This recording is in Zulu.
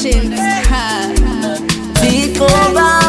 Sihlangene